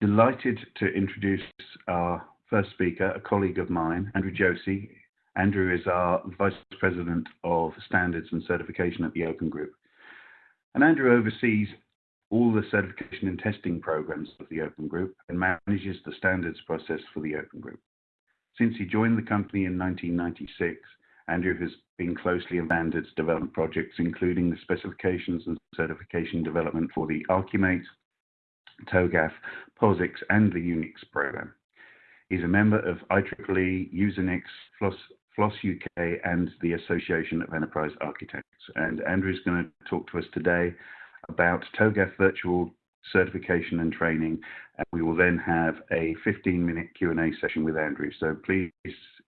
delighted to introduce our first speaker, a colleague of mine, Andrew Josey. Andrew is our Vice President of Standards and Certification at the Open Group. And Andrew oversees all the certification and testing programs of the Open Group and manages the standards process for the Open Group. Since he joined the company in 1996, Andrew has been closely involved in standards development projects, including the specifications and certification development for the Archimate, TOGAF, POSIX, and the UNIX program. He's a member of IEEE, Usenix, FLOSS, FLOSS UK, and the Association of Enterprise Architects. And Andrew's going to talk to us today about TOGAF virtual certification and training. And we will then have a 15-minute Q&A session with Andrew. So please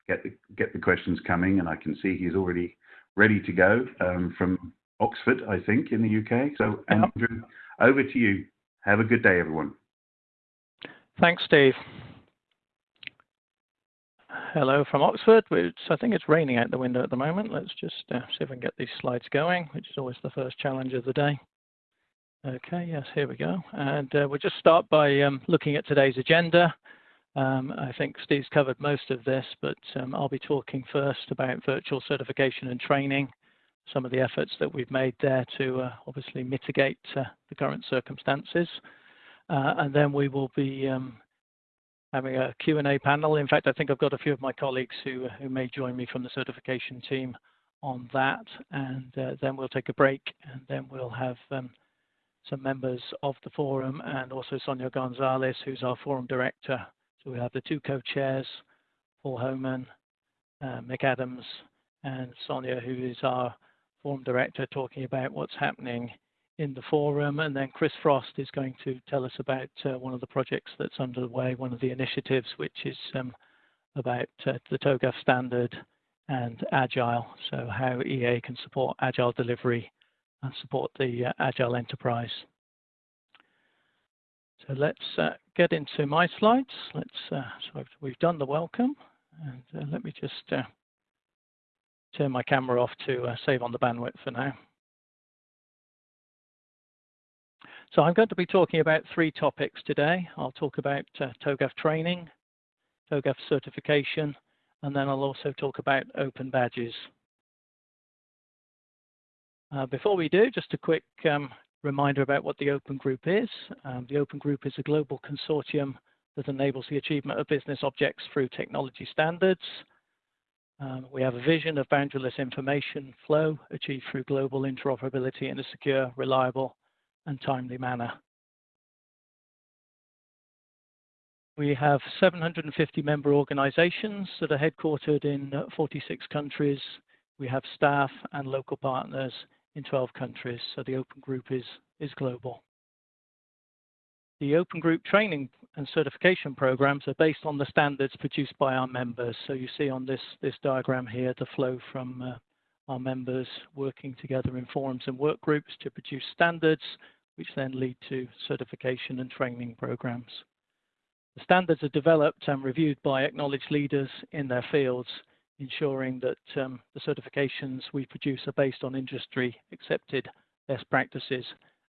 get the, get the questions coming, and I can see he's already ready to go um, from Oxford, I think, in the UK. So Andrew, over to you. Have a good day, everyone. Thanks, Steve. Hello from Oxford, I think it's raining out the window at the moment. Let's just uh, see if I can get these slides going, which is always the first challenge of the day. Okay, yes, here we go. And uh, we'll just start by um, looking at today's agenda. Um, I think Steve's covered most of this, but um, I'll be talking first about virtual certification and training, some of the efforts that we've made there to uh, obviously mitigate uh, the current circumstances. Uh, and then we will be um, having a Q&A panel. In fact, I think I've got a few of my colleagues who, who may join me from the certification team on that. And uh, then we'll take a break and then we'll have um, some members of the forum and also Sonia Gonzalez, who's our forum director. So we have the two co-chairs, Paul Homan, uh, Mick Adams, and Sonia, who is our forum director, talking about what's happening in the forum. And then Chris Frost is going to tell us about uh, one of the projects that's underway, one of the initiatives, which is um, about uh, the TOGAF standard and Agile. So how EA can support Agile delivery and support the uh, Agile enterprise. So let's uh, get into my slides. Let's. Uh, so we've done the welcome, and uh, let me just turn my camera off to uh, save on the bandwidth for now. So I'm going to be talking about three topics today. I'll talk about TOGAF training, TOGAF certification, and then I'll also talk about open badges. Uh, before we do, just a quick um, reminder about what the Open Group is. Um, the Open Group is a global consortium that enables the achievement of business objects through technology standards. Um, we have a vision of boundaryless information flow achieved through global interoperability in a secure, reliable, and timely manner. We have 750 member organizations that are headquartered in uh, 46 countries. We have staff and local partners in 12 countries, so the Open Group is, is global. The Open Group training and certification programs are based on the standards produced by our members. So you see on this, this diagram here the flow from uh, our members working together in forums and work groups to produce standards, which then lead to certification and training programs. The standards are developed and reviewed by acknowledged leaders in their fields ensuring that um, the certifications we produce are based on industry accepted best practices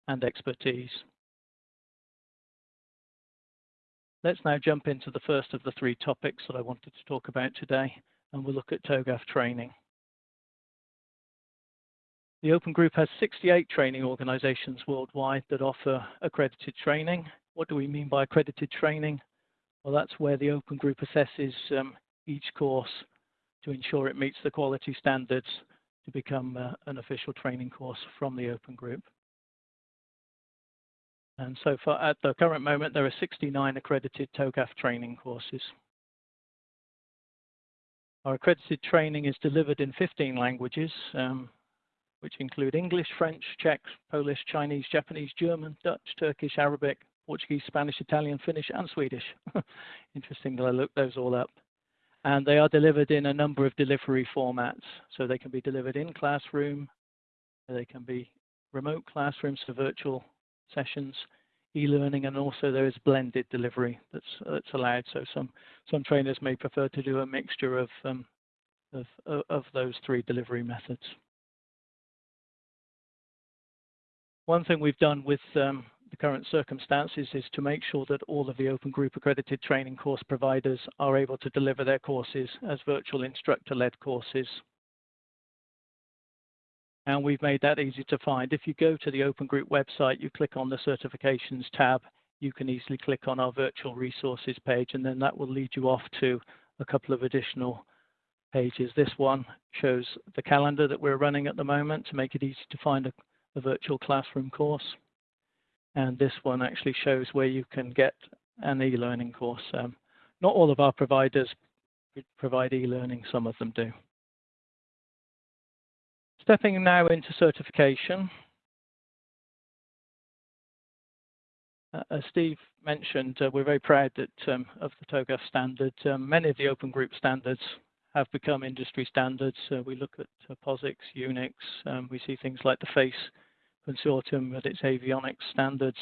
and expertise. Let's now jump into the first of the three topics that I wanted to talk about today, and we'll look at TOGAF training. The Open Group has 68 training organizations worldwide that offer accredited training. What do we mean by accredited training? Well, that's where the Open Group assesses um, each course to ensure it meets the quality standards to become uh, an official training course from the Open Group. And so far, at the current moment, there are 69 accredited TOGAF training courses. Our accredited training is delivered in 15 languages, um, which include English, French, Czech, Polish, Chinese, Japanese, German, Dutch, Turkish, Arabic, Portuguese, Spanish, Italian, Finnish, and Swedish. Interesting that I looked those all up and they are delivered in a number of delivery formats. So they can be delivered in classroom, they can be remote classrooms for virtual sessions, e-learning, and also there is blended delivery that's that's allowed. So some some trainers may prefer to do a mixture of um, of, of those three delivery methods. One thing we've done with um, the current circumstances is to make sure that all of the Open Group accredited training course providers are able to deliver their courses as virtual instructor-led courses. And we've made that easy to find. If you go to the Open Group website, you click on the certifications tab, you can easily click on our virtual resources page, and then that will lead you off to a couple of additional pages. This one shows the calendar that we're running at the moment to make it easy to find a, a virtual classroom course. And this one actually shows where you can get an e-learning course. Um, not all of our providers provide e-learning, some of them do. Stepping now into certification. Uh, as Steve mentioned, uh, we're very proud that um, of the TOGAF standard. Um, many of the open group standards have become industry standards. Uh, we look at POSIX, Unix, um, we see things like the FACE consortium with its avionics standards.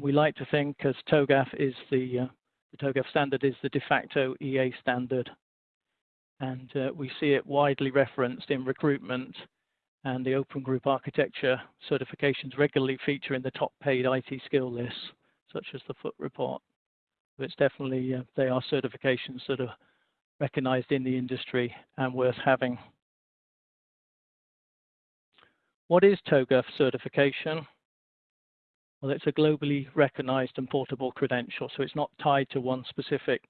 We like to think as TOGAF is the, the TOGAF standard is the de facto EA standard. And uh, we see it widely referenced in recruitment and the Open Group Architecture certifications regularly feature in the top paid IT skill lists, such as the Foote report. But it's definitely, uh, they are certifications that are recognized in the industry and worth having. What is TOGAF certification? Well, it's a globally recognized and portable credential, so it's not tied to one specific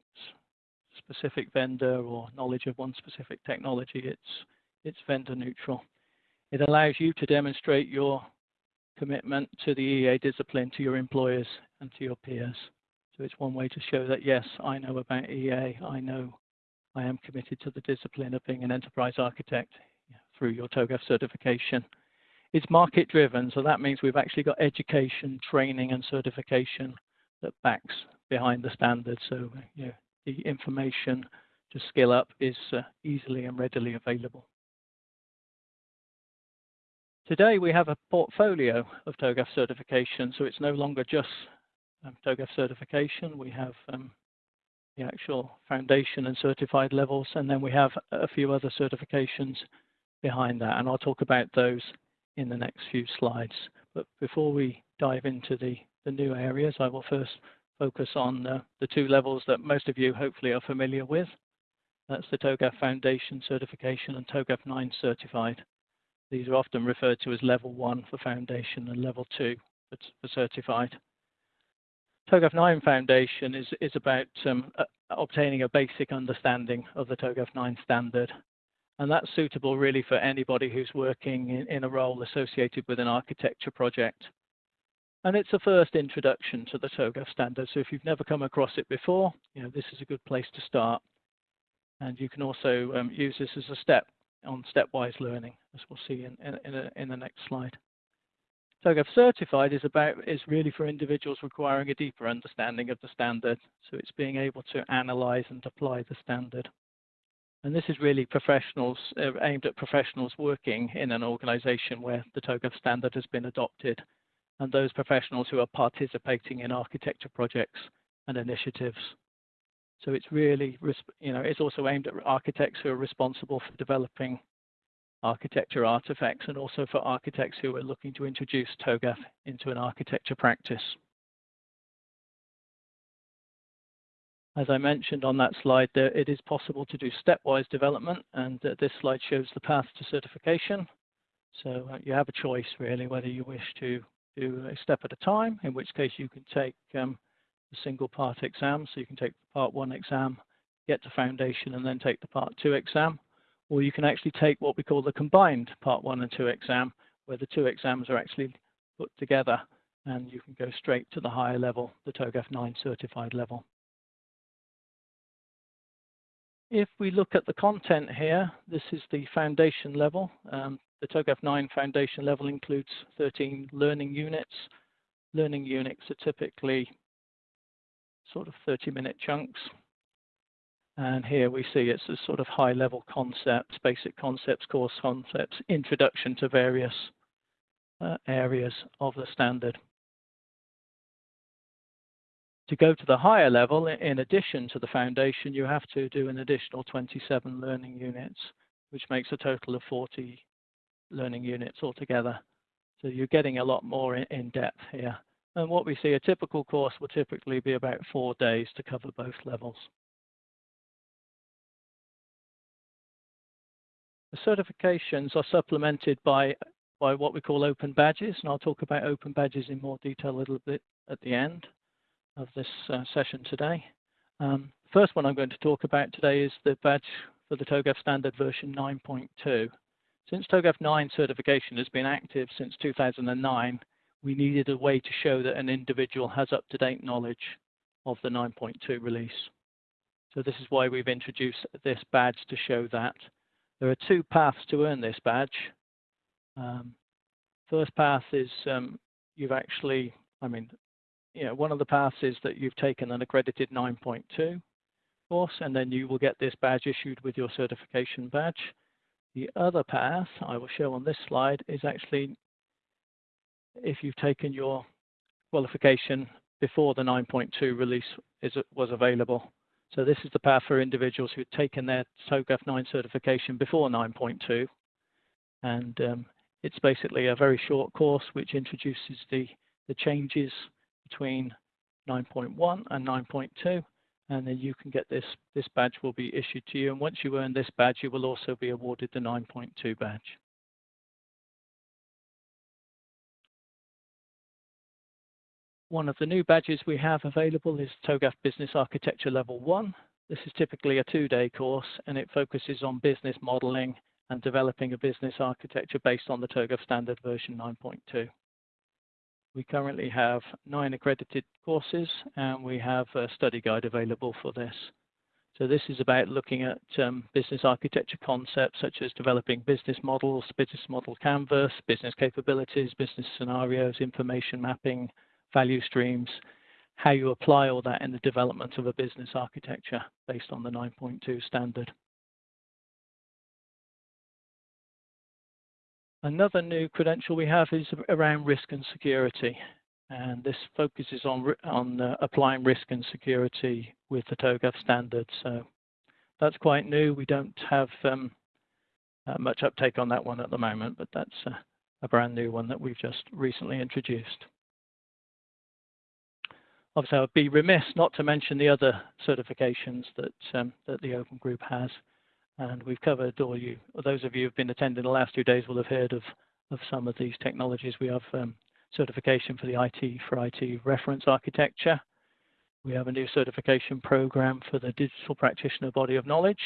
specific vendor or knowledge of one specific technology. It's it's vendor neutral. It allows you to demonstrate your commitment to the EA discipline to your employers and to your peers. So it's one way to show that, yes, I know about EA, I know I am committed to the discipline of being an enterprise architect through your TOGAF certification. It's market driven, so that means we've actually got education, training, and certification that backs behind the standard. So you know, the information to scale up is uh, easily and readily available. Today we have a portfolio of TOGAF certification, so it's no longer just um, TOGAF certification. We have um, the actual foundation and certified levels, and then we have a few other certifications behind that, and I'll talk about those in the next few slides. But before we dive into the, the new areas, I will first focus on uh, the two levels that most of you hopefully are familiar with. That's the TOGAF Foundation certification and TOGAF 9 certified. These are often referred to as level one for foundation and level two for certified. TOGAF 9 Foundation is, is about um, uh, obtaining a basic understanding of the TOGAF 9 standard. And that's suitable really for anybody who's working in, in a role associated with an architecture project. And it's a first introduction to the TOGAF standard. So if you've never come across it before, you know, this is a good place to start. And you can also um, use this as a step on stepwise learning, as we'll see in, in, in, in the next slide. TOGAF certified is about is really for individuals requiring a deeper understanding of the standard. So it's being able to analyze and apply the standard. And this is really professionals uh, aimed at professionals working in an organization where the TOGAF standard has been adopted and those professionals who are participating in architecture projects and initiatives. So it's really, you know, it's also aimed at architects who are responsible for developing architecture artifacts and also for architects who are looking to introduce TOGAF into an architecture practice. As I mentioned on that slide, there, it is possible to do stepwise development, and uh, this slide shows the path to certification. So uh, you have a choice really whether you wish to do a step at a time, in which case you can take um, the single part exam. So you can take the part one exam, get to foundation, and then take the part two exam. Or you can actually take what we call the combined part one and two exam, where the two exams are actually put together and you can go straight to the higher level, the TOGAF 9 certified level. If we look at the content here, this is the foundation level. Um, the TOGAF 9 foundation level includes 13 learning units. Learning units are typically sort of 30 minute chunks. And here we see it's a sort of high level concepts, basic concepts, course concepts, introduction to various uh, areas of the standard. To go to the higher level, in addition to the foundation, you have to do an additional 27 learning units, which makes a total of 40 learning units altogether. So you're getting a lot more in depth here. And what we see, a typical course will typically be about four days to cover both levels. The certifications are supplemented by, by what we call open badges, and I'll talk about open badges in more detail a little bit at the end of this uh, session today. Um, first one I'm going to talk about today is the badge for the TOGAF standard version 9.2. Since TOGAF 9 certification has been active since 2009, we needed a way to show that an individual has up-to-date knowledge of the 9.2 release. So this is why we've introduced this badge to show that. There are two paths to earn this badge. Um, first path is um, you've actually, I mean, you know, one of the paths is that you've taken an accredited 9.2 course, and then you will get this badge issued with your certification badge. The other path I will show on this slide is actually if you've taken your qualification before the 9.2 release is, was available. So this is the path for individuals who've taken their TOGAF 9 certification before 9.2. And um, it's basically a very short course which introduces the, the changes between 9.1 and 9.2. And then you can get this, this badge will be issued to you. And once you earn this badge, you will also be awarded the 9.2 badge. One of the new badges we have available is TOGAF Business Architecture Level 1. This is typically a two-day course and it focuses on business modeling and developing a business architecture based on the TOGAF standard version 9.2. We currently have nine accredited courses and we have a study guide available for this. So this is about looking at um, business architecture concepts such as developing business models, business model canvas, business capabilities, business scenarios, information mapping, value streams, how you apply all that in the development of a business architecture based on the 9.2 standard. Another new credential we have is around risk and security. And this focuses on, on uh, applying risk and security with the TOGAF standard. So that's quite new. We don't have um, uh, much uptake on that one at the moment, but that's a brand new one that we've just recently introduced. Obviously, I would be remiss not to mention the other certifications that, um, that the Open Group has. And we've covered all you, those of you who've been attending the last two days will have heard of, of some of these technologies. We have um, certification for the IT for IT reference architecture. We have a new certification program for the digital practitioner body of knowledge.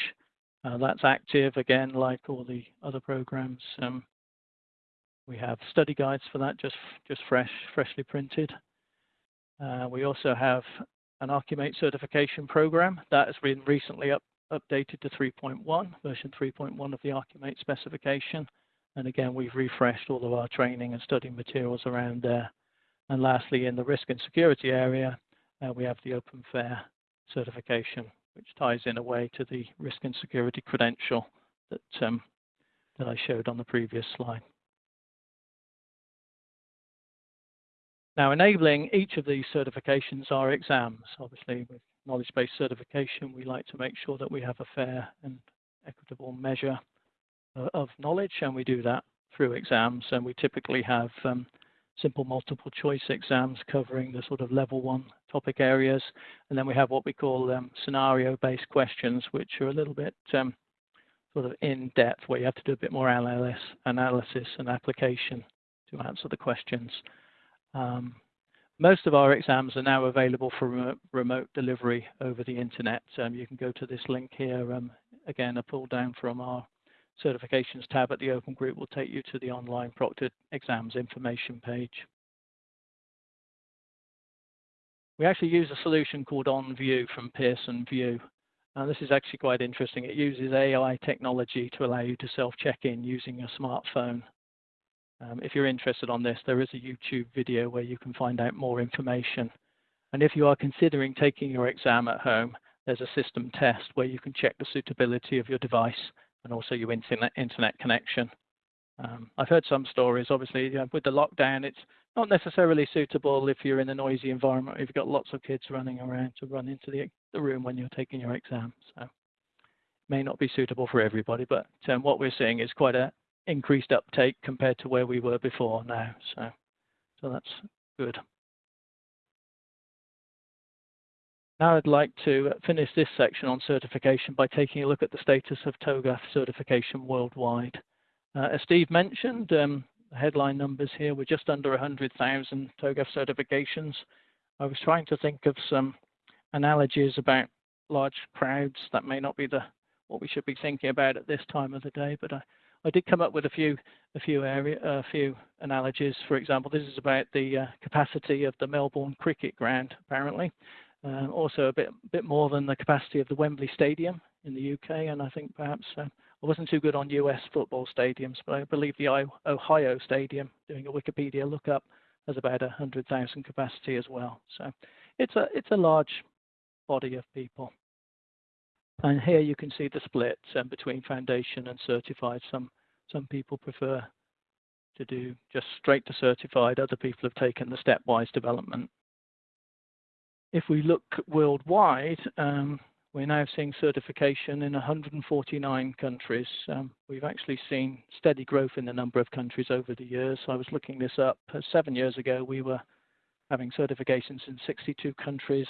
Uh, that's active again, like all the other programs. Um, we have study guides for that, just just fresh, freshly printed. Uh, we also have an Archimate certification program that has been recently up, updated to 3.1, version 3.1 of the Archimate specification. And again, we've refreshed all of our training and study materials around there. And lastly, in the risk and security area, uh, we have the Open FAIR certification, which ties in a way to the risk and security credential that, um, that I showed on the previous slide. Now, enabling each of these certifications are exams. Obviously, knowledge-based certification, we like to make sure that we have a fair and equitable measure uh, of knowledge, and we do that through exams. And we typically have um, simple multiple choice exams covering the sort of level one topic areas. And then we have what we call um, scenario-based questions, which are a little bit um, sort of in depth, where you have to do a bit more analysis, analysis and application to answer the questions. Um, most of our exams are now available for remote delivery over the internet. Um, you can go to this link here. Um, again, a pull down from our certifications tab at the Open Group will take you to the online proctored exams information page. We actually use a solution called OnVUE from Pearson VUE. And this is actually quite interesting. It uses AI technology to allow you to self-check in using a smartphone. Um, if you're interested on this, there is a YouTube video where you can find out more information. And if you are considering taking your exam at home, there's a system test where you can check the suitability of your device and also your internet, internet connection. Um, I've heard some stories, obviously, you know, with the lockdown, it's not necessarily suitable if you're in a noisy environment, if you've got lots of kids running around to run into the, the room when you're taking your exam. So may not be suitable for everybody, but um, what we're seeing is quite a, increased uptake compared to where we were before now. So, so that's good. Now I'd like to finish this section on certification by taking a look at the status of TOGAF certification worldwide. Uh, as Steve mentioned, um, the headline numbers here were just under 100,000 TOGAF certifications. I was trying to think of some analogies about large crowds. That may not be the what we should be thinking about at this time of the day, but I, did come up with a few a few area a few analogies. For example, this is about the uh, capacity of the Melbourne cricket ground, apparently. Uh, also a bit bit more than the capacity of the Wembley Stadium in the UK, and I think perhaps uh, I wasn't too good on US football stadiums, but I believe the Ohio Stadium, doing a Wikipedia lookup, has about a hundred thousand capacity as well. So it's a it's a large body of people. And here you can see the split um, between foundation and certified. Some some people prefer to do just straight to certified. Other people have taken the stepwise development. If we look worldwide, um, we're now seeing certification in 149 countries. Um, we've actually seen steady growth in the number of countries over the years. I was looking this up. Uh, seven years ago, we were having certifications in 62 countries.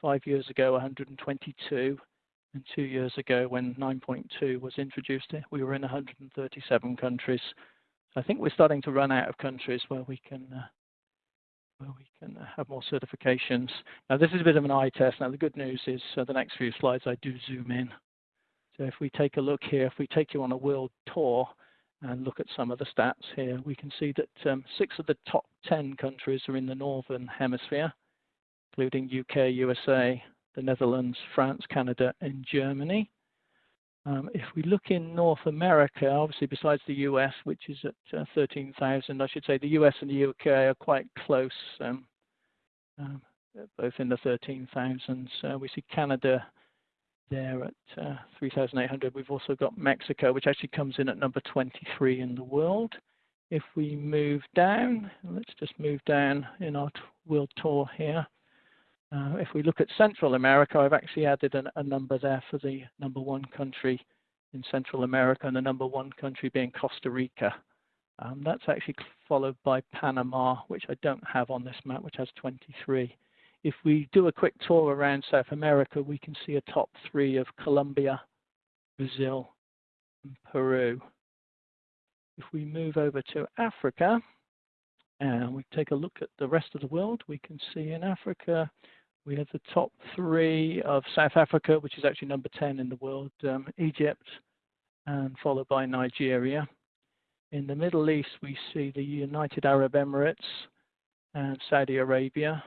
Five years ago, 122. Two years ago, when 9.2 was introduced, we were in 137 countries. I think we're starting to run out of countries where we can uh, where we can uh, have more certifications. Now, this is a bit of an eye test. Now, the good news is uh, the next few slides I do zoom in. So if we take a look here, if we take you on a world tour and look at some of the stats here, we can see that um, six of the top 10 countries are in the Northern Hemisphere, including UK, USA, the Netherlands, France, Canada, and Germany. Um, if we look in North America, obviously besides the US, which is at uh, 13,000, I should say the US and the UK are quite close, um, um, both in the 13,000s. Uh, we see Canada there at uh, 3,800. We've also got Mexico, which actually comes in at number 23 in the world. If we move down, let's just move down in our world tour here. Uh, if we look at Central America, I've actually added an, a number there for the number one country in Central America, and the number one country being Costa Rica. Um, that's actually followed by Panama, which I don't have on this map, which has 23. If we do a quick tour around South America, we can see a top three of Colombia, Brazil, and Peru. If we move over to Africa, and we take a look at the rest of the world, we can see in Africa, we have the top three of South Africa, which is actually number 10 in the world, um, Egypt, and followed by Nigeria. In the Middle East, we see the United Arab Emirates and Saudi Arabia.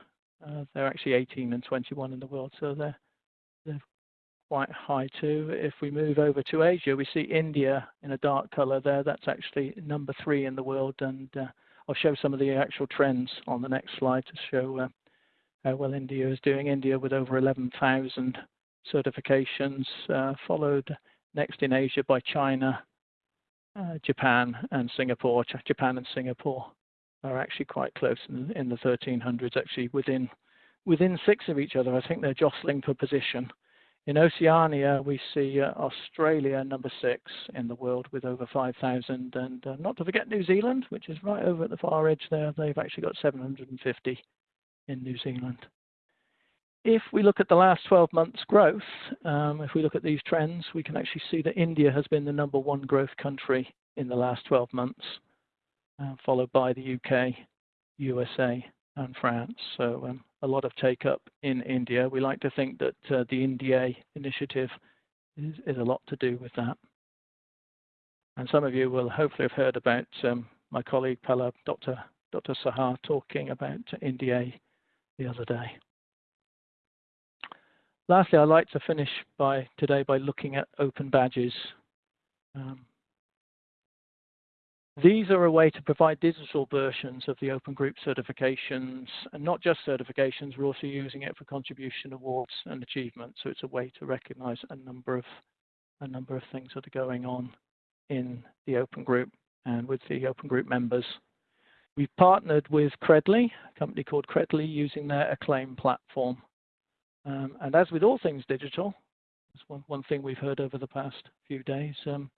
Uh, they're actually 18 and 21 in the world, so they're, they're quite high too. If we move over to Asia, we see India in a dark color there. That's actually number three in the world, and uh, I'll show some of the actual trends on the next slide to show uh, well India is doing. India with over 11,000 certifications, uh, followed next in Asia by China, uh, Japan, and Singapore. Japan and Singapore are actually quite close in, in, the 1300s, actually within within six of each other. I think they're jostling for position. In Oceania, we see uh, Australia number six in the world with over 5,000, and uh, not to forget New Zealand, which is right over at the far edge there. They've actually got 750 in New Zealand. If we look at the last 12 months growth, um, if we look at these trends, we can actually see that India has been the number one growth country in the last 12 months, uh, followed by the UK, USA, and France. So um, a lot of take up in India. We like to think that uh, the India initiative is, a lot to do with that. And some of you will hopefully have heard about um, my colleague Dr. Dr. Sahar, talking about India the other day. Lastly, I'd like to finish by today by looking at open badges. Um, these are a way to provide digital versions of the Open Group certifications, and not just certifications, we're also using it for contribution awards and achievements. So it's a way to recognize a number of a number of things that are going on in the Open Group and with the Open Group members We've partnered with Credly, a company called Credly, using their Acclaim platform. Um, and as with all things digital, that's one, one thing we've heard over the past few days, um,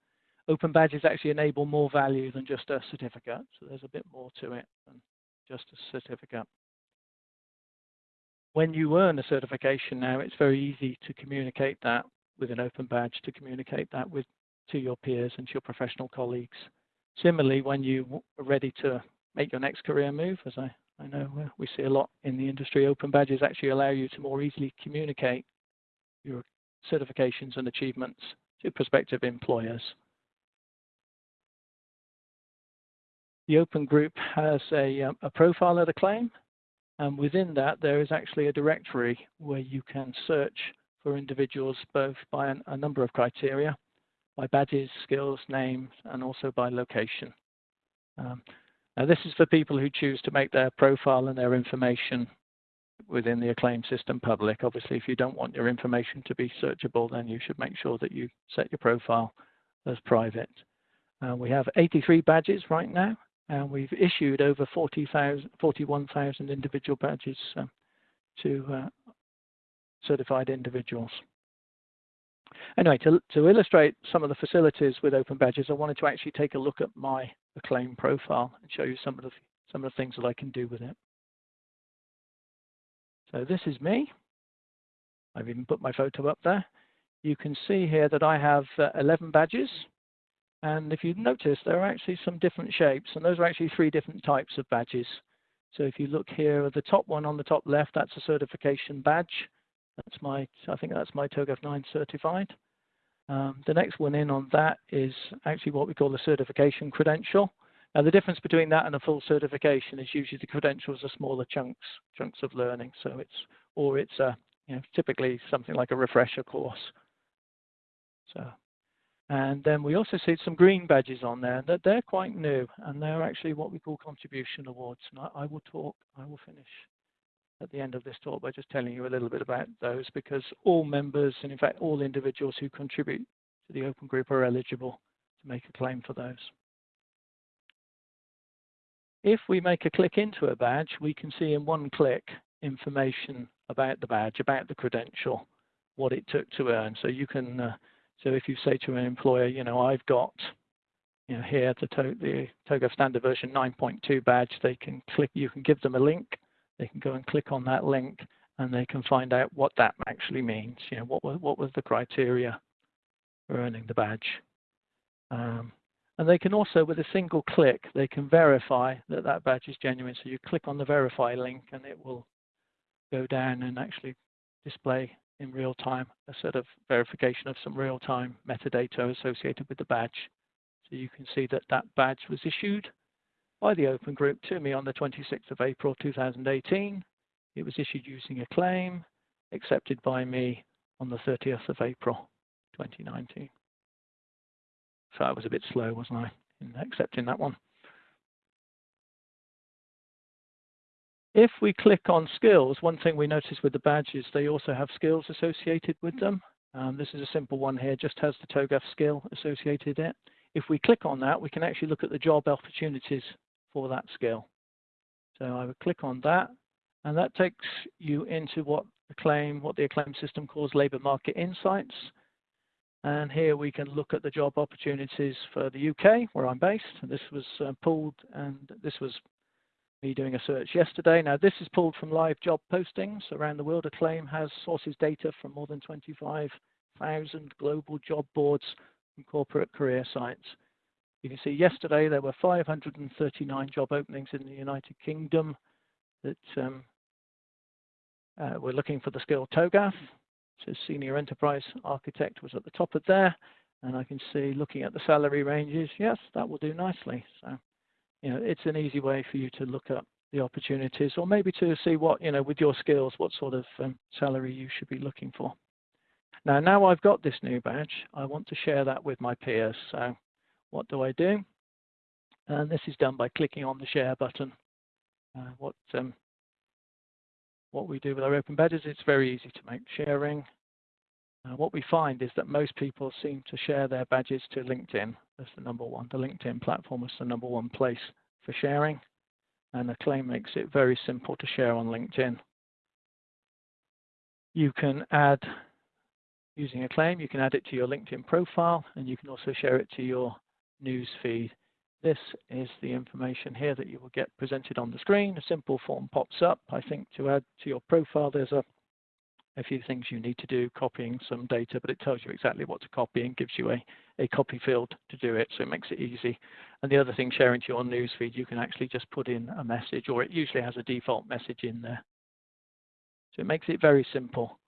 open badges actually enable more value than just a certificate. So there's a bit more to it than just a certificate. when you earn a certification now, it's very easy to communicate that with an open badge, to communicate that with to your peers and to your professional colleagues. Similarly, when you are ready to make your next career move, as I, I know uh, we see a lot in the industry, open badges actually allow you to more easily communicate your certifications and achievements to prospective employers. The open group has a, um, a profile of the claim, and within that there is actually a directory where you can search for individuals both by an, a number of criteria, by badges, skills, names, and also by location. Um, now this is for people who choose to make their profile and their information within the acclaim system public. Obviously, if you don't want your information to be searchable, then you should make sure that you set your profile as private. Uh, we have 83 badges right now, and we've issued over 41,000 individual badges um, to uh, certified individuals. Anyway, to, to illustrate some of the facilities with open badges, I wanted to actually take a look at my Acclaim profile and show you some of the some of the things that I can do with it. So this is me. I've even put my photo up there. You can see here that I have uh, 11 badges. And if you notice, there are actually some different shapes, and those are actually three different types of badges. So if you look here at the top one on the top left, that's a certification badge. That's my, I think that's my TOGAF 9 certified. Um, the next one in on that is actually what we call the certification credential. Now the difference between that and a full certification is usually the credentials are smaller chunks, chunks of learning. So it's, or it's a, you know, typically something like a refresher course. So, and then we also see some green badges on there that they're quite new and they're actually what we call contribution awards. And I, I will talk, I will finish at the end of this talk by just telling you a little bit about those because all members and in fact all individuals who contribute to the open group are eligible to make a claim for those. If we make a click into a badge, we can see in one click information about the badge, about the credential, what it took to earn. So you can, uh, so if you say to an employer, you know, I've got, you know, here the, to the TOGAF standard version 9.2 badge, they can click, you can give them a link they can go and click on that link and they can find out what that actually means. You know, what was, what was the criteria for earning the badge. Um, and they can also, with a single click, they can verify that that badge is genuine. So you click on the verify link and it will go down and actually display in real time a sort of verification of some real time metadata associated with the badge. So you can see that that badge was issued by the Open Group to me on the 26th of April 2018. It was issued using Acclaim, accepted by me on the 30th of April 2019. So I was a bit slow, wasn't I, in accepting that one. If we click on skills, one thing we notice with the badges, they also have skills associated with them. Um, this is a simple one here, just has the TOGAF skill associated it. If we click on that, we can actually look at the job opportunities for that skill. So I would click on that, and that takes you into what the claim, what the acclaim system calls labor market insights. And here we can look at the job opportunities for the UK, where I'm based. This was uh, pulled, and this was me doing a search yesterday. Now, this is pulled from live job postings around the world. Acclaim has sources data from more than 25,000 global job boards and corporate career sites. You can see yesterday there were 539 job openings in the United Kingdom that um, uh, were looking for the skill TOGAF. So senior enterprise architect was at the top of there. And I can see looking at the salary ranges, yes, that will do nicely. So, you know, it's an easy way for you to look at the opportunities or maybe to see what, you know, with your skills, what sort of um, salary you should be looking for. Now, now I've got this new badge, I want to share that with my peers. So what do I do? And this is done by clicking on the share button. Uh, what um, what we do with our open badges, it's very easy to make sharing. Uh, what we find is that most people seem to share their badges to LinkedIn as the number one. The LinkedIn platform is the number one place for sharing, and Acclaim makes it very simple to share on LinkedIn. You can add, using Acclaim, you can add it to your LinkedIn profile, and you can also share it to your news feed this is the information here that you will get presented on the screen. A simple form pops up. I think to add to your profile, there's a, a few things you need to do, copying some data, but it tells you exactly what to copy and gives you a, a copy field to do it, so it makes it easy. And the other thing, sharing to your newsfeed, you can actually just put in a message, or it usually has a default message in there. So it makes it very simple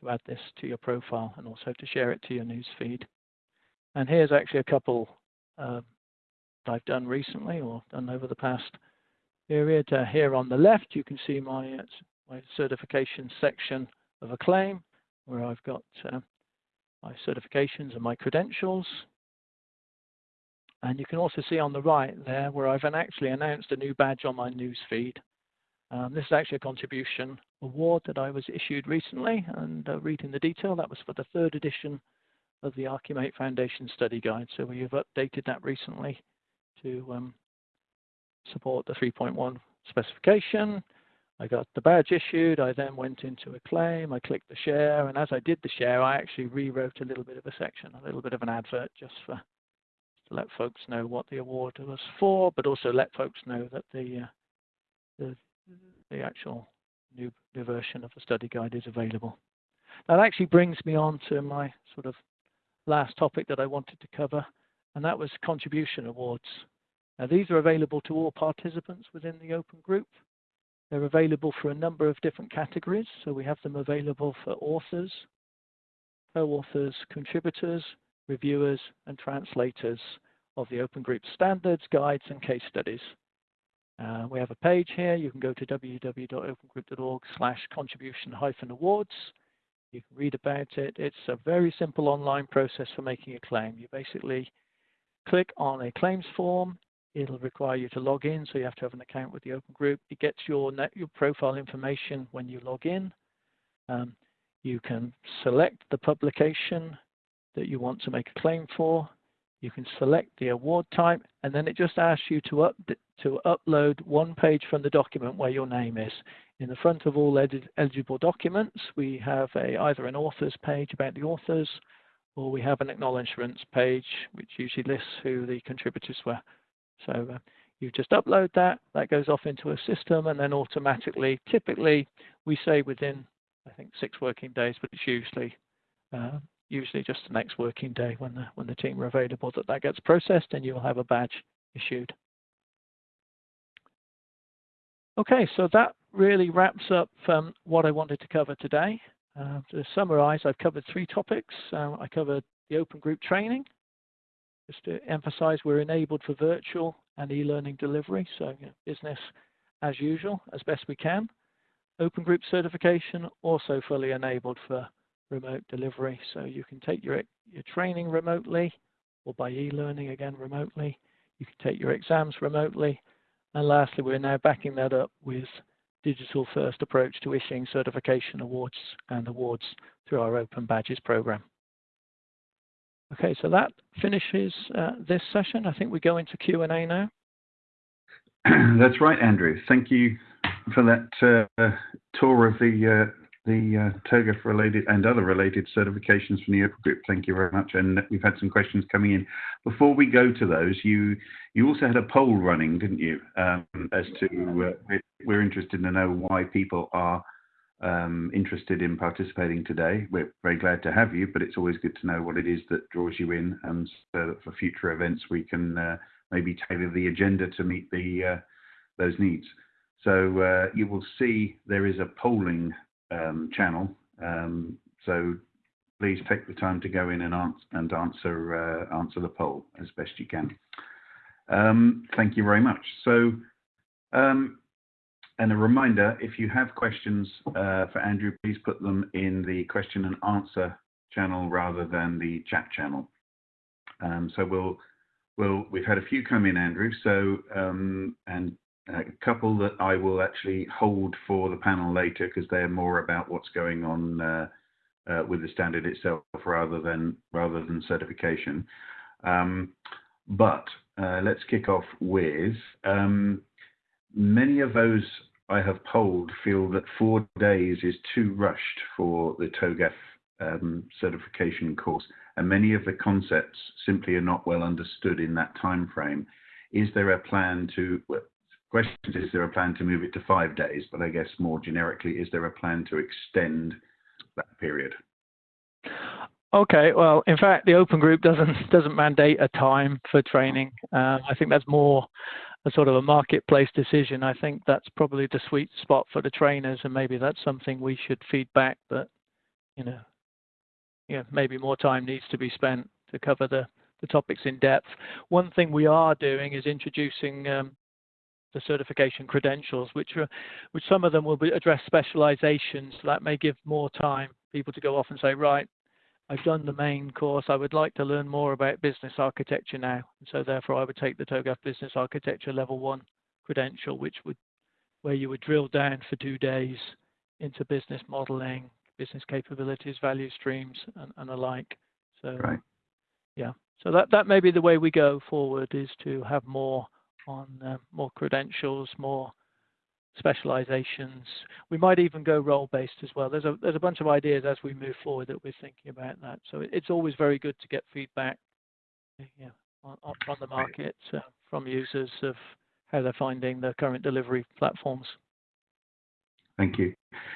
to add this to your profile and also to share it to your newsfeed. And here's actually a couple uh, I've done recently or done over the past period. Uh, here on the left, you can see my, uh, my certification section of Acclaim where I've got uh, my certifications and my credentials. And you can also see on the right there where I've actually announced a new badge on my news feed. Um, this is actually a contribution award that I was issued recently, and uh, reading the detail, that was for the third edition of the Archimate Foundation Study Guide. So we have updated that recently to um, support the 3.1 specification. I got the badge issued. I then went into Acclaim. I clicked the share, and as I did the share, I actually rewrote a little bit of a section, a little bit of an advert, just for to let folks know what the award was for, but also let folks know that the uh, the, the actual new, new version of the study guide is available. That actually brings me on to my sort of last topic that I wanted to cover, and that was contribution awards. Now, these are available to all participants within the open group. They're available for a number of different categories. So we have them available for authors, co-authors, contributors, reviewers, and translators of the Open Group standards, guides, and case studies. Uh, we have a page here. You can go to www.opengroup.org slash contribution awards. You can read about it. It's a very simple online process for making a claim. You basically click on a claims form. It'll require you to log in, so you have to have an account with the Open Group. It gets your, net, your profile information when you log in. Um, you can select the publication that you want to make a claim for. You can select the award type, and then it just asks you to, up, to upload one page from the document where your name is. In the front of all eligible documents, we have a, either an author's page about the authors, or we have an acknowledgements page, which usually lists who the contributors were. So uh, you just upload that, that goes off into a system, and then automatically, typically, we say within, I think, six working days, but it's usually uh, usually just the next working day when the when the team are available that that gets processed, and you'll have a badge issued. Okay, so that really wraps up um, what I wanted to cover today. Uh, to summarize, I've covered three topics. Uh, I covered the open group training, just to emphasize we're enabled for virtual and e-learning delivery, so you know, business as usual, as best we can. Open group certification, also fully enabled for remote delivery, so you can take your, your training remotely or by e-learning again remotely. You can take your exams remotely. And lastly, we're now backing that up with digital first approach to issuing certification awards and awards through our Open Badges program. Okay, so that finishes uh, this session. I think we go into Q&A now. That's right, Andrew. Thank you for that uh, tour of the uh, the uh, TOGAF related and other related certifications from the Open Group. Thank you very much. And we've had some questions coming in. Before we go to those, you you also had a poll running, didn't you? Um, as to uh, we're interested to know why people are um, interested in participating today. We're very glad to have you, but it's always good to know what it is that draws you in, and so that for future events we can uh, maybe tailor the agenda to meet the those needs. So you will see there is a polling um, channel. Um, so please take the time to go in and, answer, and answer, uh, answer the poll as best you can. Um, thank you very much. So, um, and a reminder, if you have questions uh, for Andrew, please put them in the question and answer channel rather than the chat channel. Um, so we'll, we'll, we've had a few come in, Andrew. So, um, and a couple that I will actually hold for the panel later because they're more about what's going on uh, uh, with the standard itself rather than rather than certification. Um, but uh, let's kick off with um, many of those I have polled feel that four days is too rushed for the TOGAF um, certification course, and many of the concepts simply are not well understood in that time frame. is there a plan to, question is there a plan to move it to five days? But I guess more generically, is there a plan to extend that period? Okay, well, in fact, the open group doesn't doesn't mandate a time for training. Uh, I think that's more a sort of a marketplace decision. I think that's probably the sweet spot for the trainers, and maybe that's something we should feed back. But you know, yeah, maybe more time needs to be spent to cover the the topics in depth. One thing we are doing is introducing um, the certification credentials, which are, which some of them will be address specializations. So that may give more time people to go off and say, right, I've done the main course. I would like to learn more about business architecture now. And so therefore I would take the TOGAF Business Architecture Level 1 credential, which would where you would drill down for two days into business modeling, business capabilities, value streams, and, and like. So, right. yeah. So that, that may be the way we go forward is to have more on uh, more credentials, more specializations. We might even go role-based as well. There's a there's a bunch of ideas as we move forward that we're thinking about that. So it's always very good to get feedback, yeah, on, on the market uh, from users of how they're finding the current delivery platforms. Thank you.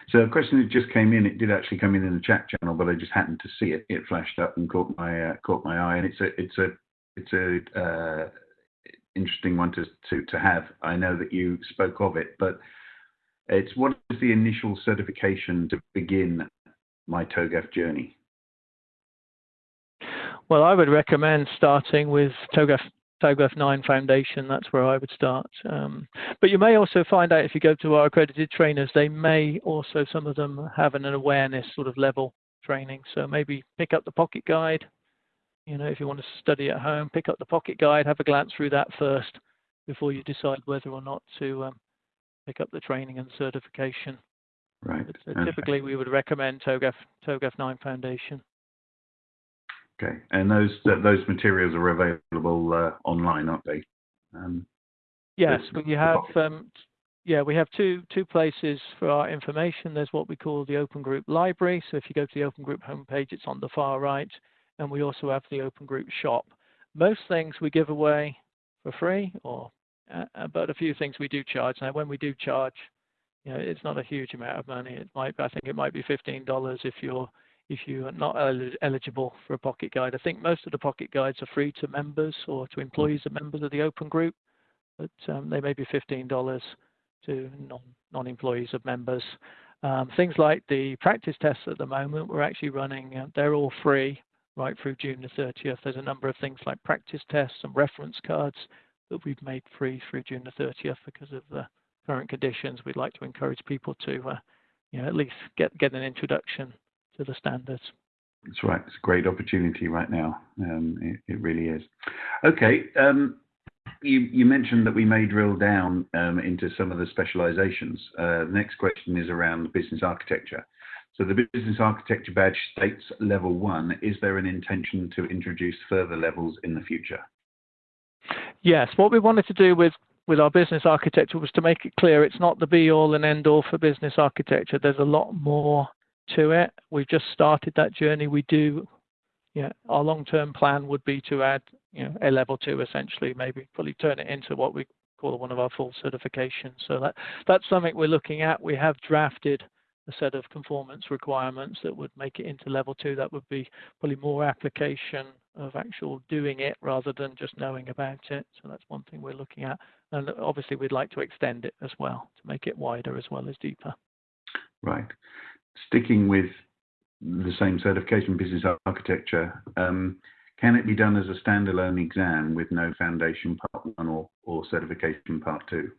So a question that just came in, it did actually come in in the chat channel, but I just happened to see it. It flashed up and caught my uh, caught my eye, and it's a it's a it's a uh, interesting one to, to, to have. I know that you spoke of it, but it's what is the initial certification to begin my TOGAF journey? Well, I would recommend starting with TOGAF TOGAF 9 Foundation. That's where I would start. Um, but you may also find out if you go to our accredited trainers, they may also, some of them have an awareness sort of level training. So maybe pick up the pocket guide, you know, if you want to study at home, pick up the pocket guide, have a glance through that first before you decide whether or not to um, pick up the training and certification. Right. But, uh, typically, we would recommend TOGAF TOGAF 9 Foundation. Okay, and those those materials are available uh, online, aren't they? Um, yes, we have. Um, yeah, we have two two places for our information. There's what we call the Open Group Library. So if you go to the Open Group homepage, it's on the far right and we also have the Open Group Shop. Most things we give away for free, or uh, uh, but a few things we do charge. Now, when we do charge, you know, it's not a huge amount of money. It might, I think, it might be fifteen dollars if you're if you are not eligible for a pocket guide. I think most of the pocket guides are free to members or to employees of members of the Open Group, but um, they may be fifteen dollars to non non-employees of members. Um, things like the practice tests at the moment, we're actually running, uh, they're all free right through June the 30th. There's a number of things like practice tests and reference cards that we've made free through June the 30th because of the current conditions. We'd like to encourage people to, uh, you know, at least get get an introduction to the standards. That's right. It's a great opportunity right now. Um, it, it, really is. Okay. Um, you, you, mentioned that we may drill down um, into some of the specializations. Uh, the next question is around business architecture. So the business architecture badge states level one. Is there an intention to introduce further levels in the future? Yes, what we wanted to do with with our business architecture was to make it clear it's not the be all and end all for business architecture. There's a lot more to it. We've just started that journey. We do, yeah, our long term plan would be to add, you know, a level two essentially, maybe fully turn it into what we call one of our full certifications. So that that's something we're looking at. We have drafted a set of conformance requirements that would make it into level two. That would be probably more application of actual doing it rather than just knowing about it. So that's one thing we're looking at. And obviously, we'd like to extend it as well to make it wider as well as deeper. Right. Sticking with the same certification, business architecture, um, can it be done as a standalone exam with no foundation part one or, or certification part two?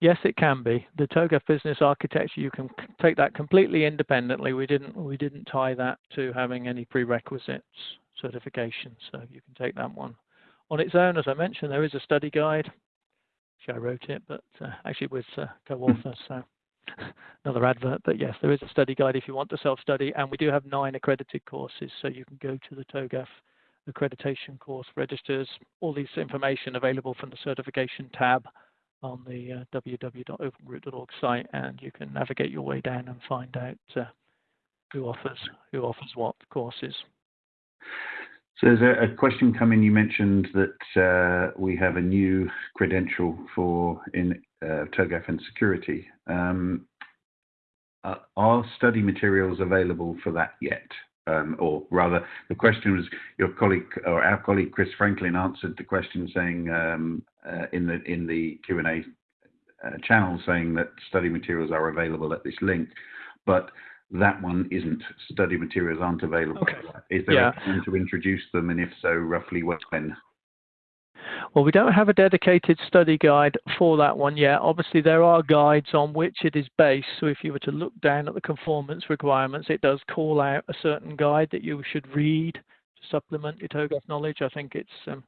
Yes, it can be. The TOGAF business architecture, you can take that completely independently. We didn't we didn't tie that to having any prerequisites certification, so you can take that one on its own. As I mentioned, there is a study guide. I wrote it, but uh, actually with uh, co-author, so another advert. But yes, there is a study guide if you want to self-study, and we do have nine accredited courses, so you can go to the TOGAF accreditation course registers. All this information available from the certification tab on the uh, www.opengroup.org site, and you can navigate your way down and find out uh, who offers who offers what courses. So there's a, a question coming. You mentioned that uh, we have a new credential for in uh, TOGAF and security. Um, uh, are study materials available for that yet? Um, or rather, the question was your colleague or our colleague Chris Franklin answered the question saying um, uh, in the in the Q and A uh, channel saying that study materials are available at this link, but that one isn't. Study materials aren't available. Okay. Is there Yeah. a plan to introduce them, and if so, roughly when? Well, we don't have a dedicated study guide for that one yet. Obviously, there are guides on which it is based. So if you were to look down at the conformance requirements, it does call out a certain guide that you should read to supplement your TOGAF knowledge. I think it's, um,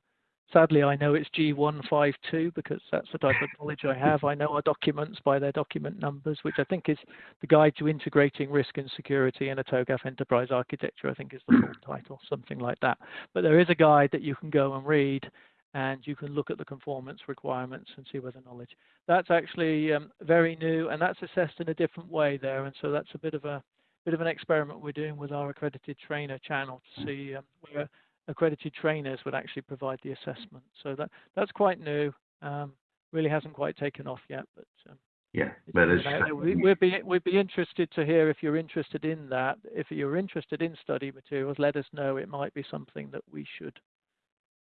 sadly, I know it's G152 because that's the type of knowledge I have. I know our documents by their document numbers, which I think is the Guide to Integrating Risk and Security in a TOGAF Enterprise Architecture, I think is the full title, something like that. But there is a guide that you can go and read and you can look at the conformance requirements and see whether knowledge. That's actually um, very new, and that's assessed in a different way there. And so that's a bit of a bit of an experiment we're doing with our accredited trainer channel to see um, where accredited trainers would actually provide the assessment. So that that's quite new. Um, really hasn't quite taken off yet, but um, Yeah, but out we, we'd be we'd be interested to hear if you're interested in that. If you're interested in study materials, let us know. It might be something that we should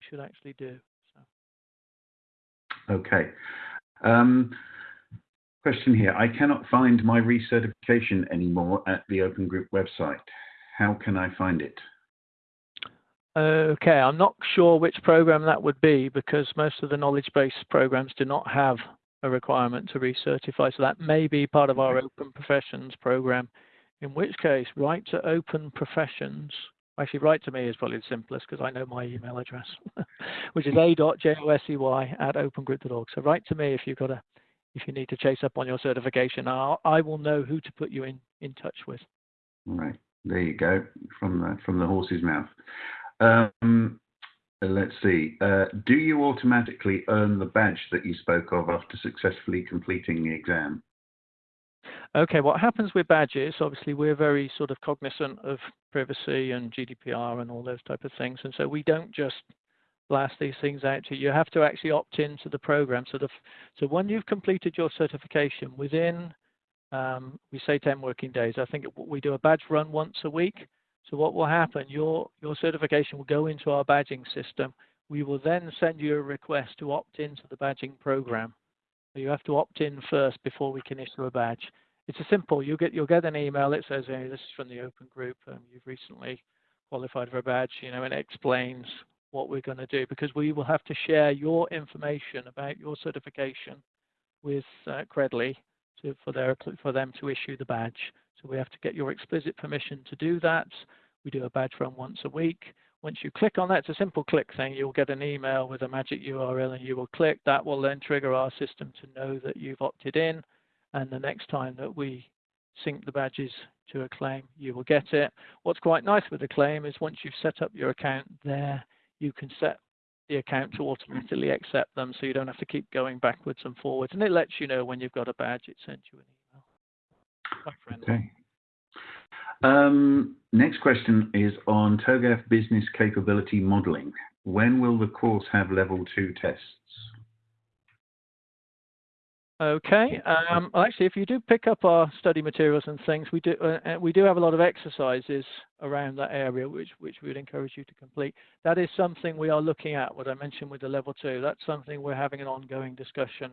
should actually do. Okay. Um, question here. I cannot find my recertification anymore at the Open Group website. How can I find it? Okay, I'm not sure which program that would be because most of the knowledge base programs do not have a requirement to recertify. So that may be part of our Open Professions program. In which case, write to Open Professions. Actually, write to me is probably the simplest because I know my email address, which is a.josey at opengroup.org. So write to me if you've got a, if you need to chase up on your certification. I'll, I will know who to put you in, in touch with. All right, there you go, from the, from the horse's mouth. Um, let's see. Uh, do you automatically earn the badge that you spoke of after successfully completing the exam? Okay, what happens with badges, obviously we're very sort of cognizant of privacy and GDPR and all those type of things. And so we don't just blast these things out to you. You have to actually opt into the program. So the, so when you've completed your certification within, um, we say 10 working days, I think we do a badge run once a week. So what will happen, your, your certification will go into our badging system. We will then send you a request to opt into the badging program. You have to opt in first before we can issue a badge. It's a simple. You'll get you'll get an email that says, "Hey, this is from the Open Group. Um, you've recently qualified for a badge." You know, and it explains what we're going to do because we will have to share your information about your certification with uh, Credly to, for their for them to issue the badge. So we have to get your explicit permission to do that. We do a badge run once a week. Once you click on that, it's a simple click thing. You'll get an email with a magic URL and you will click. That will then trigger our system to know that you've opted in. And the next time that we sync the badges to Acclaim, you will get it. What's quite nice with the Acclaim is once you've set up your account there, you can set the account to automatically accept them so you don't have to keep going backwards and forwards. And it lets you know when you've got a badge, it sends you an email. Okay. Um, next question is on TOGAF business capability modeling. When will the course have level two tests? Okay. Um, actually, if you do pick up our study materials and things, we do uh, uh, we do have a lot of exercises around that area, which which we would encourage you to complete. That is something we are looking at. What I mentioned with the level two, that's something we're having an ongoing discussion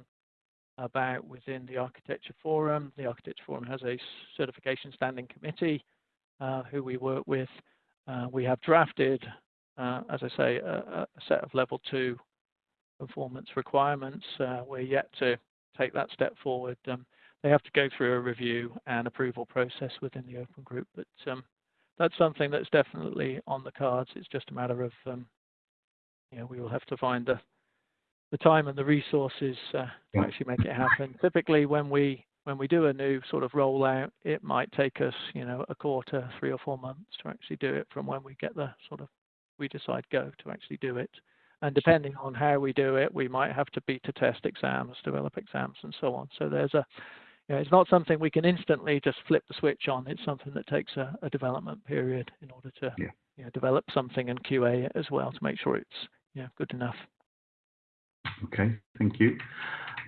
about within the Architecture Forum. The Architecture Forum has a certification standing committee who we work with. Uh, we have drafted, uh, as I say, a, a, set of level two performance requirements. Uh, we're yet to take that step forward. Um, they have to go through a review and approval process within the open group, but um, that's something that's definitely on the cards. It's just a matter of, um, you know, we will have to find the the time and the resources uh, to actually make it happen. Typically, when we when we do a new sort of rollout, it might take us, you know, a quarter, three or four months to actually do it from when we get the sort of we decide go to actually do it. And depending on how we do it, we might have to beta test exams, develop exams, and so on. So there's a, you know, it's not something we can instantly just flip the switch on. It's something that takes a, a development period in order to Yeah. you know, develop something and QA it as well to make sure it's yeah good enough. Okay, thank you.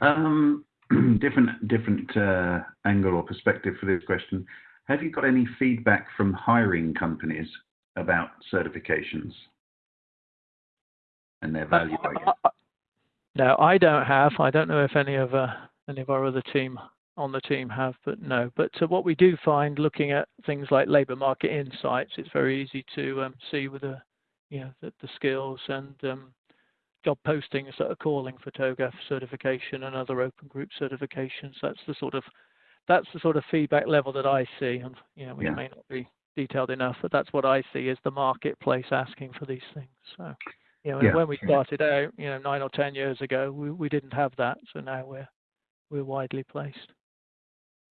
Um, different different uh, angle or perspective for this question. Have you got any feedback from hiring companies about certifications and their value? Uh, no, I don't have. I don't know if any of uh, any of our other team on the team have, but no. But uh, what we do find, looking at things like labour market insights, it's very easy to um, see with the you know the, the skills and um, job postings that are calling for TOGAF certification and other open group certifications. That's the sort of that's the sort of feedback level that I see, and you know, it yeah. may not be detailed enough, but that's what I see as the marketplace asking for these things. So, you know, yeah. when we started out, you know, nine or ten years ago, we, we didn't have that, so now we're we're widely placed.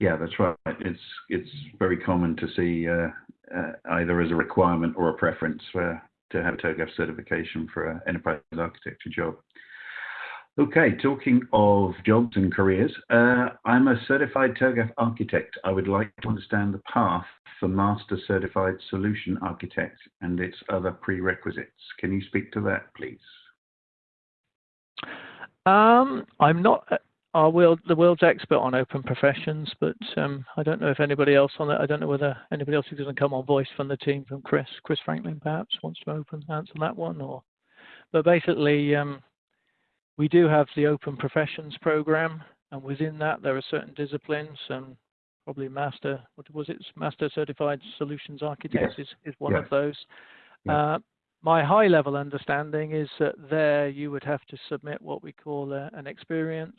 Yeah, that's right. It's it's very common to see uh, uh, either as a requirement or a preference for to have a TOGAF certification for an enterprise architecture job. Okay, talking of jobs and careers, uh, I'm a certified TOGAF architect. I would like to understand the path for Master Certified Solution Architect and its other prerequisites. Can you speak to that, please? Um, I'm not our world, the world's expert on open professions, but um, I don't know if anybody else on that. I don't know whether anybody else going to come on voice from the team, from Chris, Chris Franklin, perhaps wants to open answer that one, or. But basically, um, we do have the open professions program, and within that there are certain disciplines, and probably master. What was it? Master certified solutions architects yes. is, is one yes. of those. Uh, my high level understanding is that there you would have to submit what we call a, an experience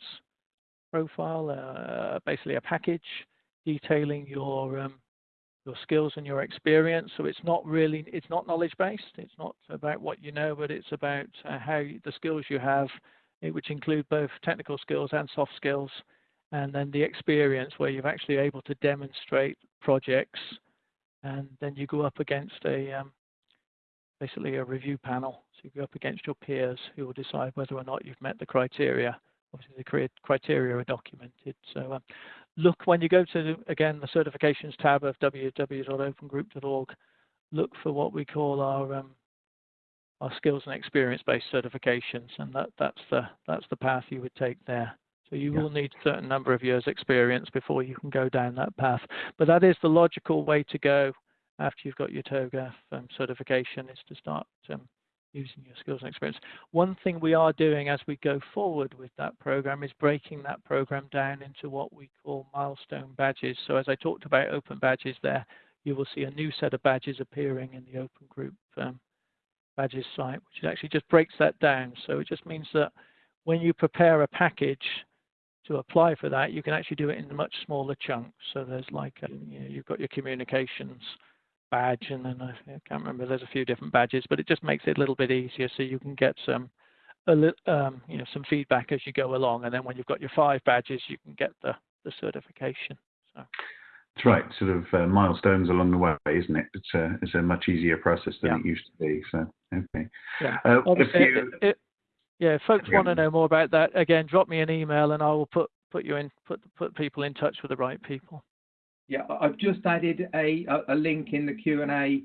profile, uh, basically a package detailing your um, your skills and your experience. So it's not really it's not knowledge based. It's not about what you know, but it's about uh, how the skills you have, eh, which include both technical skills and soft skills, and then the experience where you're actually able to demonstrate projects, and then you go up against a um, basically a review panel. So you go up against your peers who will decide whether or not you've met the criteria obviously the criteria are documented. So um, look when you go to again the certifications tab of www.opengroup.org, look for what we call our um, our skills and experience-based certifications, and that that's the that's the path you would take there. So you yeah. will need a certain number of years experience before you can go down that path. But that is the logical way to go after you've got your TOGAF um, certification is to start um, using your skills and experience. One thing we are doing as we go forward with that program is breaking that program down into what we call milestone badges. So as I talked about open badges there, you will see a new set of badges appearing in the open group um, badges site, which actually just breaks that down. So it just means that when you prepare a package to apply for that, you can actually do it in much smaller chunks. So there's like, um, you know, you've got your communications badge, and then I, I, can't remember. There's a few different badges, but it just makes it a little bit easier, so you can get some, a li- um, you know, some feedback as you go along, and then when you've got your five badges, you can get the the certification. So. That's right, sort of uh, milestones along the way, isn't it? It's a it's a much easier process than yeah. it used to be. So okay. Yeah. Uh, if you... It, it, yeah, if folks yeah. want to know more about that, again, drop me an email, and I will put put you in put put people in touch with the right people. Yeah, I've just added a, a link in the Q&A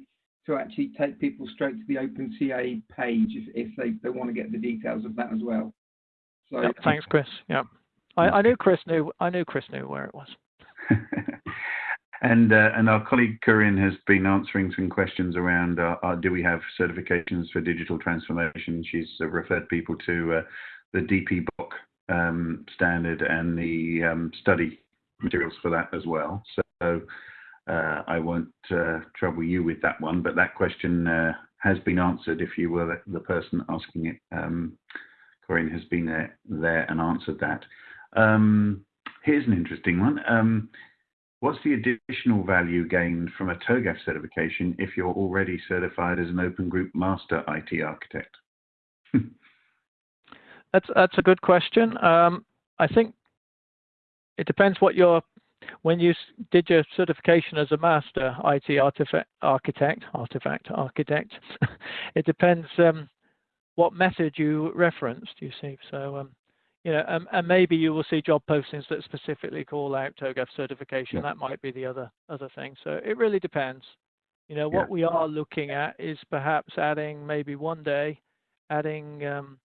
to actually take people straight to the OpenCA page if, if they, they want to get the details of that as well. So yep, thanks, Chris. Yeah, I, I knew Chris knew I knew Chris knew where it was. and uh, and our colleague Corinne has been answering some questions around uh, uh, do we have certifications for digital transformation? She's uh, referred people to uh, the DPBOK um, standard and the um, study materials for that as well. So uh, I won't uh, trouble you with that one, but that question uh, has been answered if you were the, the person asking it. Um, Corinne has been there, there and answered that. Um, here's an interesting one. Um, what's the additional value gained from a TOGAF certification if you're already certified as an Open Group Master IT Architect? that's that's a good question. Um, I think it depends what your when you did your certification as a master IT artifact architect, artifact architect, it depends um, what method you referenced. You see, so um, you know, um, and maybe you will see job postings that specifically call out TOGAF certification. Yeah. That might be the other other thing. So it really depends. You know, Yeah. what we are looking at is perhaps adding maybe one day, adding um,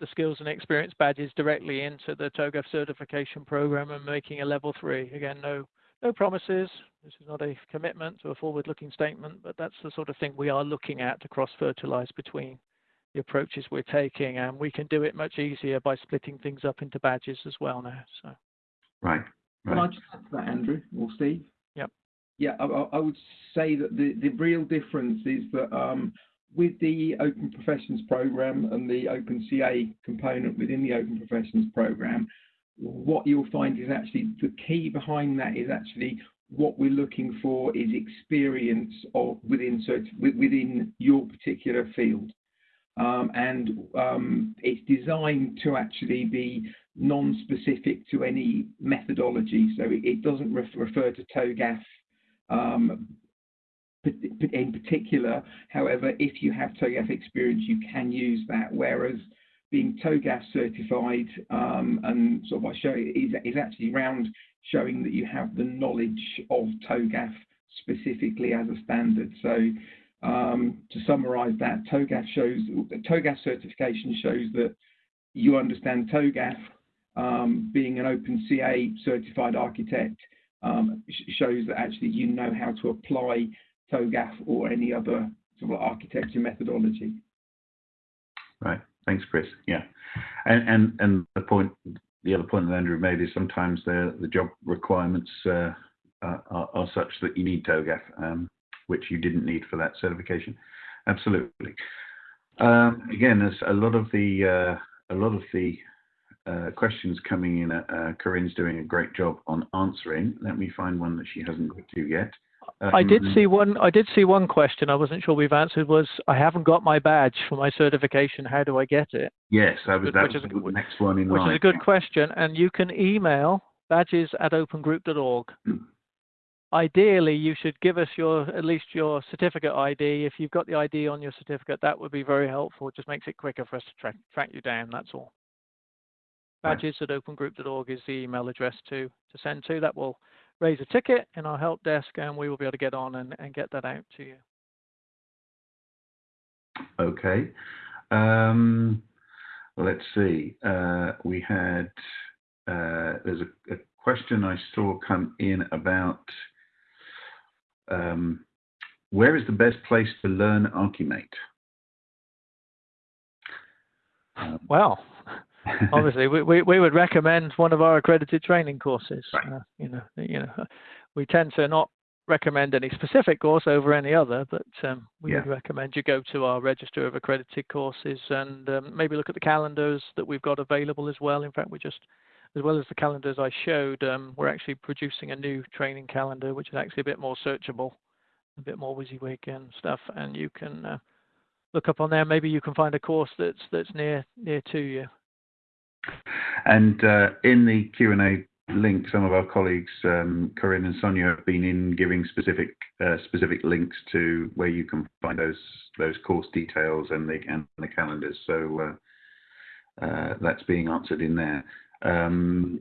the skills and experience badges directly into the TOGAF certification program and making a level three. Again, no no promises. This is not a commitment to a forward-looking statement, but that's the sort of thing we are looking at to cross-fertilize between the approaches we're taking, and we can do it much easier by splitting things up into badges as well now. So. Right. right. Can I just add to that, Andrew or Steve? Yep. Yeah, I, I I would say that the, the real difference is that um, with the Open Professions program and the Open CA component within the Open Professions program, what you'll find is actually the key behind that is actually what we're looking for is experience of within within your particular field. Um, and um, it's designed to actually be non-specific to any methodology. So it, it doesn't ref- refer to TOGAF um, in particular. However, if you have TOGAF experience, you can use that. Whereas being TOGAF certified um, and sort of I show is, is actually around showing that you have the knowledge of TOGAF specifically as a standard. So um, to summarize that, TOGAF shows TOGAF certification shows that you understand TOGAF. Um, being an OpenCA certified architect um, sh- shows that actually you know how to apply TOGAF or any other sort of architecture methodology. Right. Thanks, Chris. Yeah. And and and the point, the other point that Andrew made is sometimes the the job requirements uh, are, such that you need TOGAF, um, which you didn't need for that certification. Absolutely. Um, again, there's a lot of the uh, a lot of the uh, questions coming in. Corinne's doing a great job on answering. Let me find one that she hasn't got to yet. I did Um, see one. I did see one question. I wasn't sure we've answered. Was I haven't got my badge for my certification. How do I get it? Yes, that was, Which that is was the next one in Which line. is a good question. And you can email badges at opengroup.org. Ideally, you should give us your at least your certificate ID. If you've got the ID on your certificate, that would be very helpful. It just makes it quicker for us to track track you down. That's all. Badges at opengroup.org is the email address to to send to. That will raise a ticket in our help desk, and we will be able to get on and, and get that out to you. Okay. Um, let's see. Uh, we had uh, there's a, a question I saw come in about um, where is the best place to learn Archimate? Um, Well, obviously we, we, we would recommend one of our accredited training courses Right. uh, you know you know we tend to not recommend any specific course over any other but um, we would recommend you go to our register of accredited courses and um, maybe look at the calendars that we've got available as well. In fact we just as well as the calendars i showed um, we're actually producing a new training calendar which is actually a bit more searchable a bit more WYSIWYG and stuff and you can uh, look up on there. Maybe you can find a course that's that's near near to you And uh, in the Q&A link, some of our colleagues, um, Corinne and Sonia, have been in giving specific uh, specific links to where you can find those those course details and the and the calendars. So uh, that's being answered in there. Um,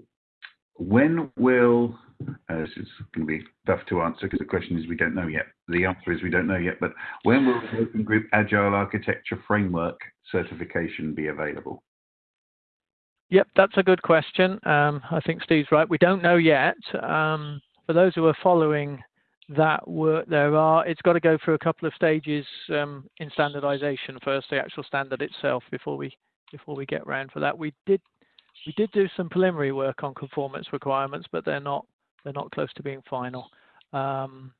when will this is going to be tough to answer because the question is we don't know yet. The answer is we don't know yet. But when will the Open Group Agile Architecture Framework certification be available? Yep, that's a good question. Um, I think Steve's right. We don't know yet. Um, for those who are following that work, there are. It's got to go through a couple of stages um, in standardization first, the actual standard itself, before we before we get round for that. We did we did do some preliminary work on conformance requirements, but they're not they're not close to being final. Um,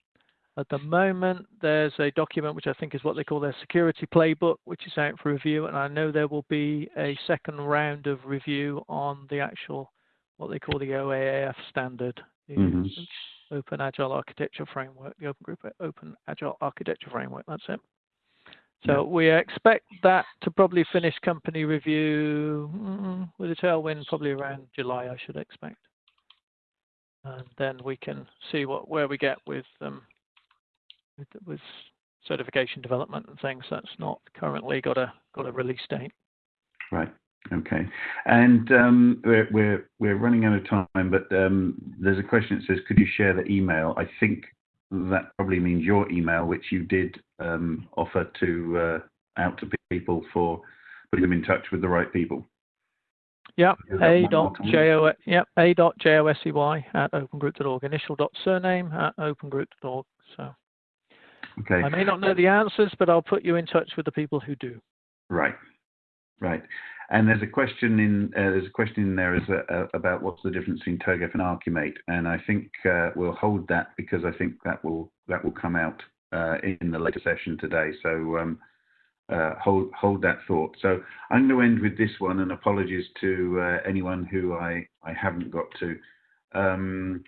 at the moment, there's a document which I think is what they call their security playbook, which is out for review, and I know there will be a second round of review on the actual what they call the OAAF standard, the Mhm. Open Agile Architecture Framework, the Open Group Open Agile Architecture Framework. That's it. So Yeah. we expect that to probably finish company review mm, with a tailwind probably around July, I should expect. And then we can see what where we get with um, with, with certification development and things. That's not currently got a got a release date. Right. Okay. And um, we're we're we're running out of time, but um, there's a question that says, could you share the email? I think that probably means your email, which you did um, offer to uh, out to people for putting them in touch with the right people. Yep, a dot j o yep a dot j o s e y at opengroup.org. Initial dot surname at opengroup.org. So okay, I may not know the answers, but I'll put you in touch with the people who do. Right, right. And there's a question in uh, there's a question in there is uh, about what's the difference between TOGAF and Archimate, and I think uh, we'll hold that because I think that will that will come out uh, in the later session today. So um, uh, hold hold that thought. So I'm going to end with this one, and apologies to uh, anyone who I I haven't got to, um,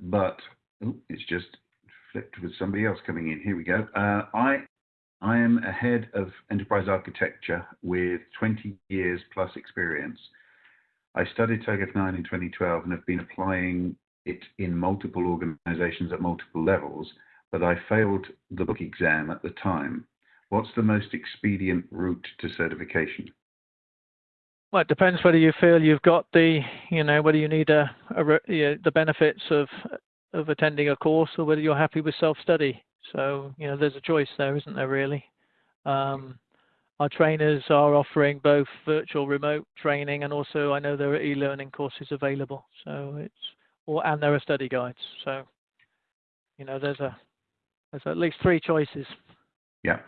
but oh, it's just flipped with somebody else coming in. Here we go. Uh, I I am a head of enterprise architecture with 20 years plus experience. I studied TOGAF 9 in 2012 and have been applying it in multiple organizations at multiple levels, but I failed the book exam at the time. What's the most expedient route to certification? Well, it depends whether you feel you've got the, you know, whether you need a, a the benefits of of attending a course or whether you're happy with self-study. So, you know, there's a choice there, isn't there, really? Um, our trainers are offering both virtual remote training and also I know there are e-learning courses available. So it's, or, and there are study guides. So, you know, there's a, there's at least three choices. Yeah.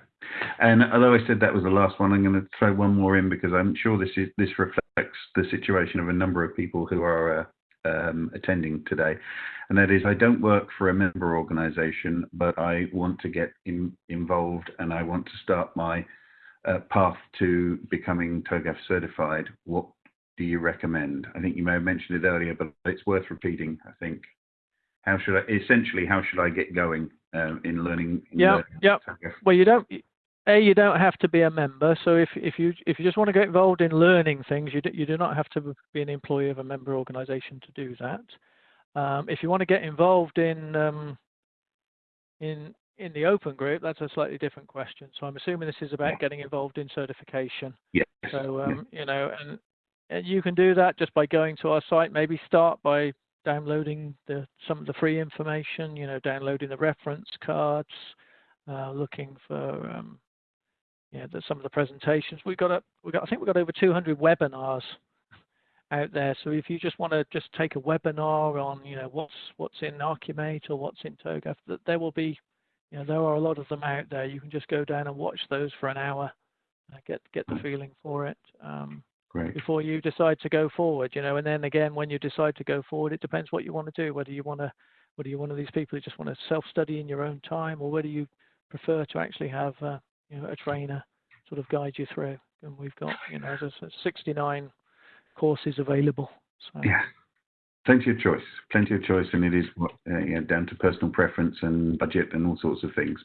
And although I said that was the last one, I'm going to throw one more in because I'm sure this is, this reflects the situation of a number of people who are uh, um, attending today, and that is I don't work for a member organization, but I want to get in, involved and I want to start my uh, path to becoming TOGAF certified. What do you recommend? I think you may have mentioned it earlier, but it's worth repeating. I think. How should I essentially? How should I get going um, in learning? In yeah, yeah. Well, you don't a you don't have to be a member so if if you if you just want to get involved in learning things you do, you do not have to be an employee of a member organization to do that. Um, if you want to get involved in um, in in the open group that's a slightly different question. So i'm assuming this is about getting involved in certification. Yes. So um, you know and, and you can do that just by going to our site. Maybe start by downloading the some of the free information you know downloading the reference cards uh, looking for um, yeah, there's some of the presentations. We've got a, we got, I think we've got over 200 webinars out there. So if you just want to just take a webinar on, you know, what's what's in Archimate or what's in TOGAF, that there will be, you know, there are a lot of them out there. You can just go down and watch those for an hour, uh, get get the feeling for it. Um, Great. before you decide to go forward, you know, and then again, when you decide to go forward, it depends what you want to do. Whether you want to, whether you're one of these people who just want to self-study in your own time, or whether you prefer to actually have uh, you know, a trainer sort of guide you through. And we've got, you know, there's 69 courses available. So. Yeah, plenty of choice, plenty of choice, and it is uh, down to personal preference and budget and all sorts of things.